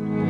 Bye.